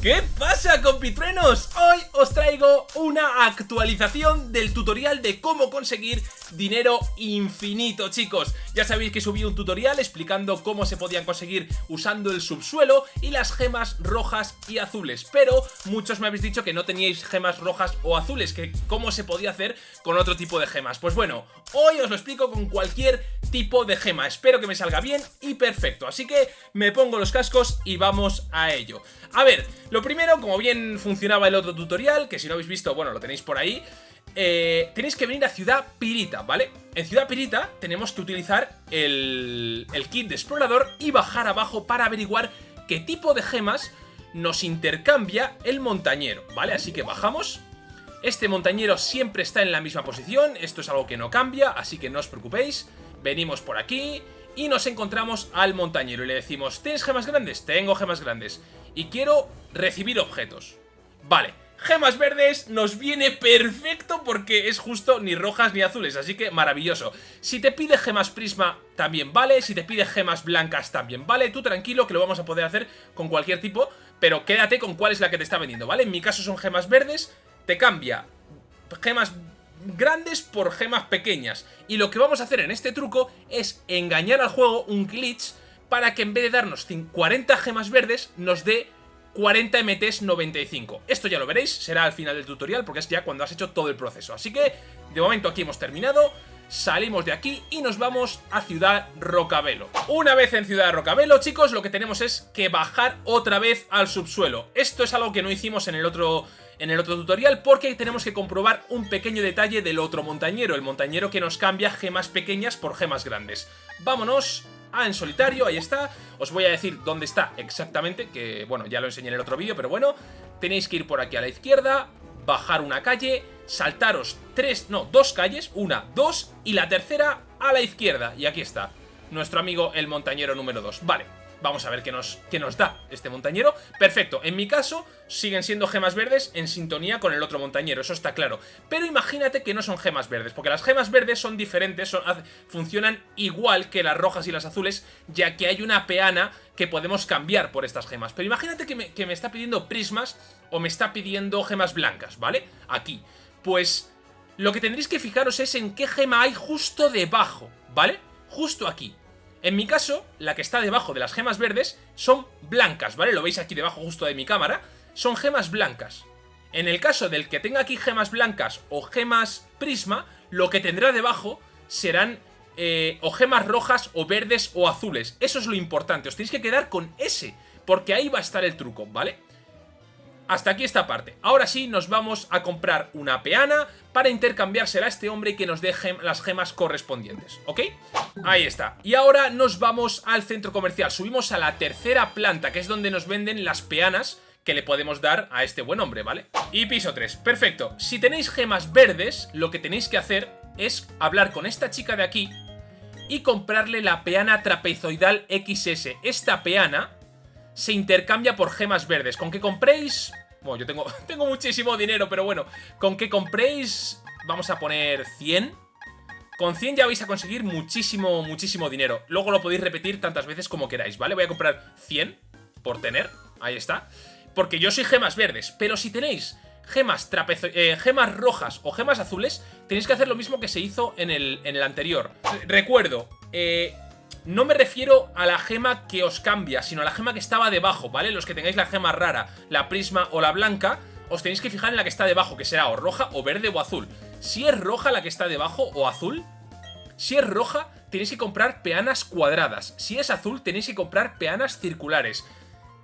¿Qué pasa compitruenos? Hoy os traigo una actualización del tutorial de cómo conseguir dinero infinito chicos Ya sabéis que subí un tutorial explicando cómo se podían conseguir usando el subsuelo y las gemas rojas y azules Pero muchos me habéis dicho que no teníais gemas rojas o azules, que cómo se podía hacer con otro tipo de gemas Pues bueno, hoy os lo explico con cualquier tipo de gema. Espero que me salga bien y perfecto. Así que me pongo los cascos y vamos a ello. A ver, lo primero, como bien funcionaba el otro tutorial, que si no habéis visto, bueno, lo tenéis por ahí, eh, tenéis que venir a Ciudad Pirita, ¿vale? En Ciudad Pirita tenemos que utilizar el, el kit de explorador y bajar abajo para averiguar qué tipo de gemas nos intercambia el montañero, ¿vale? Así que bajamos este montañero siempre está en la misma posición, esto es algo que no cambia, así que no os preocupéis. Venimos por aquí y nos encontramos al montañero y le decimos ¿Tienes gemas grandes? Tengo gemas grandes. Y quiero recibir objetos. Vale, gemas verdes nos viene perfecto porque es justo ni rojas ni azules, así que maravilloso. Si te pide gemas prisma también vale, si te pide gemas blancas también vale, tú tranquilo que lo vamos a poder hacer con cualquier tipo, pero quédate con cuál es la que te está vendiendo, ¿vale? En mi caso son gemas verdes, te cambia gemas grandes por gemas pequeñas. Y lo que vamos a hacer en este truco es engañar al juego un glitch para que en vez de darnos 40 gemas verdes, nos dé 40 MTs 95. Esto ya lo veréis, será al final del tutorial porque es ya cuando has hecho todo el proceso. Así que, de momento aquí hemos terminado, salimos de aquí y nos vamos a Ciudad Rocabelo. Una vez en Ciudad Rocabelo, chicos, lo que tenemos es que bajar otra vez al subsuelo. Esto es algo que no hicimos en el otro en el otro tutorial porque tenemos que comprobar un pequeño detalle del otro montañero, el montañero que nos cambia gemas pequeñas por gemas grandes. Vámonos a en solitario, ahí está. Os voy a decir dónde está exactamente, que bueno, ya lo enseñé en el otro vídeo, pero bueno, tenéis que ir por aquí a la izquierda, bajar una calle, saltaros tres, no, dos calles, una, dos, y la tercera a la izquierda, y aquí está, nuestro amigo el montañero número 2. Vale, Vamos a ver qué nos, qué nos da este montañero. Perfecto, en mi caso siguen siendo gemas verdes en sintonía con el otro montañero, eso está claro. Pero imagínate que no son gemas verdes, porque las gemas verdes son diferentes, funcionan igual que las rojas y las azules, ya que hay una peana que podemos cambiar por estas gemas. Pero imagínate que me, que me está pidiendo prismas o me está pidiendo gemas blancas, ¿vale? Aquí. Pues lo que tendréis que fijaros es en qué gema hay justo debajo, ¿vale? Justo aquí. En mi caso, la que está debajo de las gemas verdes son blancas, ¿vale? Lo veis aquí debajo justo de mi cámara. Son gemas blancas. En el caso del que tenga aquí gemas blancas o gemas prisma, lo que tendrá debajo serán eh, o gemas rojas o verdes o azules. Eso es lo importante, os tenéis que quedar con ese, porque ahí va a estar el truco, ¿vale? Hasta aquí esta parte. Ahora sí nos vamos a comprar una peana para intercambiársela a este hombre que nos deje las gemas correspondientes, ¿ok? Ahí está. Y ahora nos vamos al centro comercial. Subimos a la tercera planta, que es donde nos venden las peanas que le podemos dar a este buen hombre, ¿vale? Y piso 3, perfecto. Si tenéis gemas verdes, lo que tenéis que hacer es hablar con esta chica de aquí y comprarle la peana trapezoidal XS. Esta peana se intercambia por gemas verdes. Con que compréis... Bueno, yo tengo, tengo muchísimo dinero, pero bueno. Con que compréis... Vamos a poner 100. Con 100 ya vais a conseguir muchísimo, muchísimo dinero. Luego lo podéis repetir tantas veces como queráis, ¿vale? Voy a comprar 100 por tener. Ahí está. Porque yo soy gemas verdes. Pero si tenéis gemas, trapezo eh, gemas rojas o gemas azules, tenéis que hacer lo mismo que se hizo en el, en el anterior. Recuerdo, eh, no me refiero a la gema que os cambia, sino a la gema que estaba debajo, ¿vale? Los que tengáis la gema rara, la prisma o la blanca, os tenéis que fijar en la que está debajo, que será o roja o verde o azul. Si es roja la que está debajo o azul, si es roja tenéis que comprar peanas cuadradas. Si es azul tenéis que comprar peanas circulares.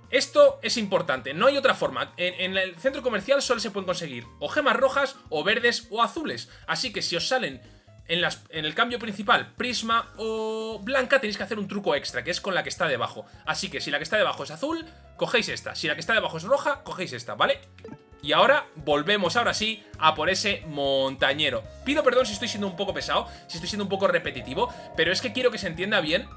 Esto es importante, no hay otra forma. En, el centro comercial solo se pueden conseguir o gemas rojas, o verdes, o azules. Así que si os salen en, el cambio principal, prisma o blanca, tenéis que hacer un truco extra, que es con la que está debajo. Así que si la que está debajo es azul, cogéis esta. Si la que está debajo es roja, cogéis esta, ¿vale? Y ahora volvemos ahora sí a por ese montañero. Pido perdón si estoy siendo un poco pesado, si estoy siendo un poco repetitivo, pero es que quiero que se entienda bien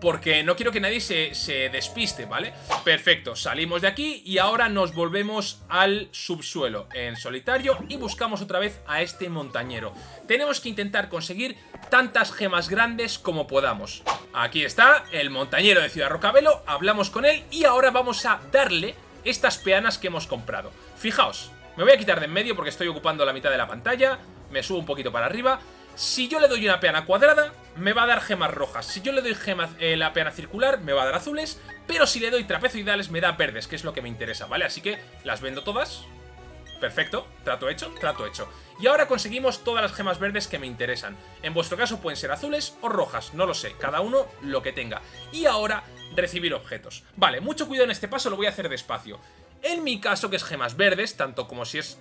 porque no quiero que nadie se, despiste, ¿vale? Perfecto, salimos de aquí y ahora nos volvemos al subsuelo en solitario y buscamos otra vez a este montañero. Tenemos que intentar conseguir tantas gemas grandes como podamos. Aquí está el montañero de Ciudad Rocabelo, hablamos con él y ahora vamos a darle estas peanas que hemos comprado. Fijaos, me voy a quitar de en medio porque estoy ocupando la mitad de la pantalla, me subo un poquito para arriba. Si yo le doy una peana cuadrada, me va a dar gemas rojas. Si yo le doy gemas, eh, la peana circular, me va a dar azules. Pero si le doy trapezoidales, me da verdes, que es lo que me interesa, ¿vale? Así que las vendo todas. Perfecto, trato hecho, trato hecho. Y ahora conseguimos todas las gemas verdes que me interesan. En vuestro caso pueden ser azules o rojas, no lo sé, cada uno lo que tenga. Y ahora, recibir objetos. Vale, mucho cuidado en este paso, lo voy a hacer despacio. En mi caso, que es gemas verdes, tanto como si es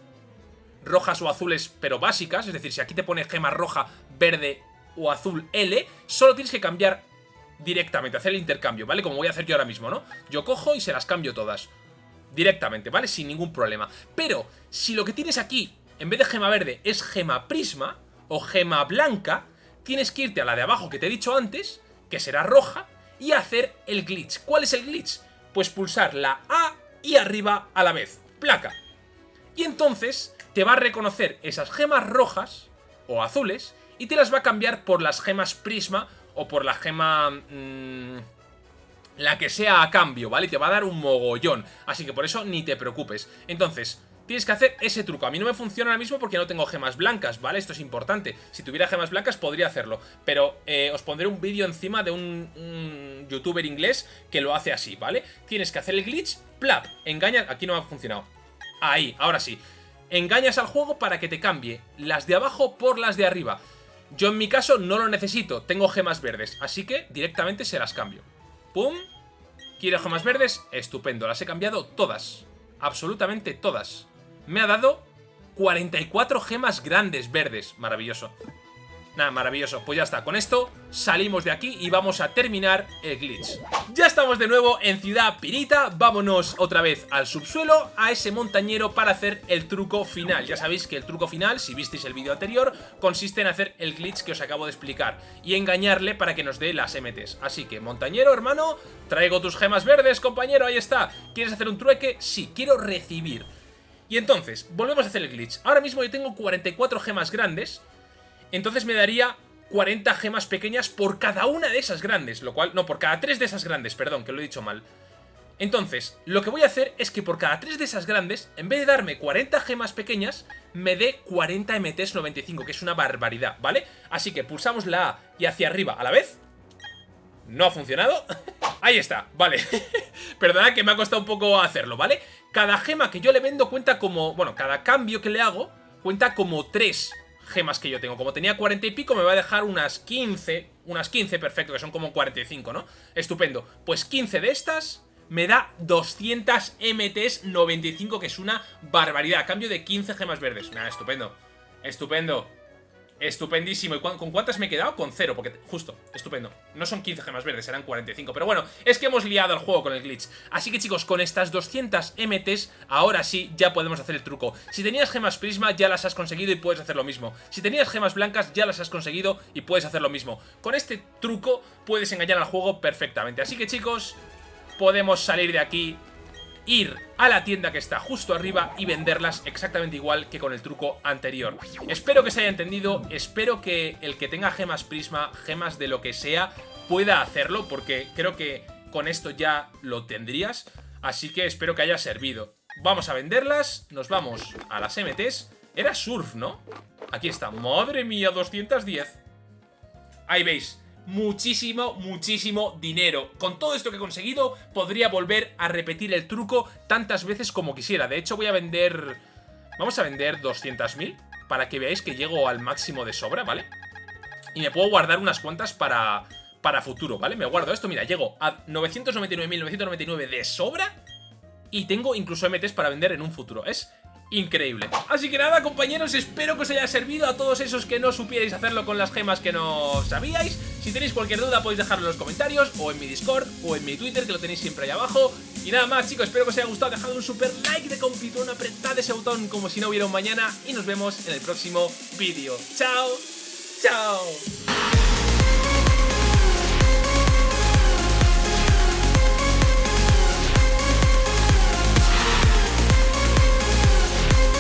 rojas o azules, pero básicas, es decir, si aquí te pone gema roja, verde o azul L, solo tienes que cambiar directamente, hacer el intercambio, ¿vale? Como voy a hacer yo ahora mismo, ¿no? Yo cojo y se las cambio todas. Directamente, ¿vale? Sin ningún problema. Pero, si lo que tienes aquí, en vez de gema verde, es gema prisma o gema blanca, tienes que irte a la de abajo que te he dicho antes, que será roja, y hacer el glitch. ¿Cuál es el glitch? Pues pulsar la A y arriba a la vez. Placa. Y entonces te va a reconocer esas gemas rojas o azules y te las va a cambiar por las gemas prisma o por la gema... Mmm, la que sea a cambio, ¿vale? Te va a dar un mogollón. Así que por eso ni te preocupes. Entonces, tienes que hacer ese truco. A mí no me funciona ahora mismo porque no tengo gemas blancas, ¿vale? Esto es importante. Si tuviera gemas blancas podría hacerlo. Pero eh, os pondré un vídeo encima de un, un, youtuber inglés que lo hace así, ¿vale? Tienes que hacer el glitch, plap, engañas... Aquí no ha funcionado. Ahí, ahora sí. Engañas al juego para que te cambie las de abajo por las de arriba. Yo en mi caso no lo necesito, tengo gemas verdes, así que directamente se las cambio. ¡Pum! ¿Quiero gemas verdes? Estupendo, las he cambiado todas. Absolutamente todas. Me ha dado 44 gemas grandes verdes. Maravilloso. Nada, maravilloso. Pues ya está, con esto salimos de aquí y vamos a terminar el glitch. Ya estamos de nuevo en Ciudad Pirita, vámonos otra vez al subsuelo, a ese montañero para hacer el truco final. Ya sabéis que el truco final, si visteis el vídeo anterior, consiste en hacer el glitch que os acabo de explicar y engañarle para que nos dé las MTs. Así que, montañero, hermano, traigo tus gemas verdes, compañero, ahí está. ¿Quieres hacer un trueque? Sí, quiero recibir. Y entonces, volvemos a hacer el glitch. Ahora mismo yo tengo 44 gemas grandes entonces me daría 40 gemas pequeñas por cada una de esas grandes, lo cual... No, por cada tres de esas grandes, perdón, que lo he dicho mal. Entonces, lo que voy a hacer es que por cada tres de esas grandes, en vez de darme 40 gemas pequeñas, me dé 40 MTs 95, que es una barbaridad, ¿vale? Así que pulsamos la A y hacia arriba a la vez. No ha funcionado. Ahí está, vale. Perdonad que me ha costado un poco hacerlo, ¿vale? Cada gema que yo le vendo cuenta como... Bueno, cada cambio que le hago cuenta como 3 gemas que yo tengo. Como tenía 40 y pico, me va a dejar unas 15, unas 15, perfecto, que son como 45, ¿no? Estupendo. Pues 15 de estas me da 200 MTs 95, que es una barbaridad, a cambio de 15 gemas verdes. Nada, estupendo. Estupendo. Estupendísimo. ¿Y con cuántas me he quedado? Con cero, porque justo, estupendo. No son 15 gemas verdes, serán 45. Pero bueno, es que hemos liado el juego con el glitch. Así que chicos, con estas 200 MTs, ahora sí, ya podemos hacer el truco. Si tenías gemas prisma, ya las has conseguido y puedes hacer lo mismo. Si tenías gemas blancas, ya las has conseguido y puedes hacer lo mismo. Con este truco puedes engañar al juego perfectamente. Así que chicos, podemos salir de aquí ir a la tienda que está justo arriba y venderlas exactamente igual que con el truco anterior. Espero que se haya entendido, espero que el que tenga gemas prisma, gemas de lo que sea, pueda hacerlo, porque creo que con esto ya lo tendrías, así que espero que haya servido. Vamos a venderlas, nos vamos a las MTs. Era surf, ¿no? Aquí está, madre mía, 210. Ahí veis, muchísimo, muchísimo dinero. Con todo esto que he conseguido, podría volver a repetir el truco tantas veces como quisiera. De hecho, voy a vender... Vamos a vender 200.000 para que veáis que llego al máximo de sobra, ¿vale? Y me puedo guardar unas cuantas para, para futuro, ¿vale? Me guardo esto, mira, llego a 999.999 de sobra y tengo incluso MTs para vender en un futuro. Es increíble. Así que nada, compañeros, espero que os haya servido a todos esos que no supierais hacerlo con las gemas que no sabíais. Si tenéis cualquier duda podéis dejarlo en los comentarios, o en mi Discord, o en mi Twitter, que lo tenéis siempre ahí abajo. Y nada más, chicos, espero que os haya gustado, dejad un super like de compitón, apretad ese botón como si no hubiera un mañana, y nos vemos en el próximo vídeo. ¡Chao! ¡Chao!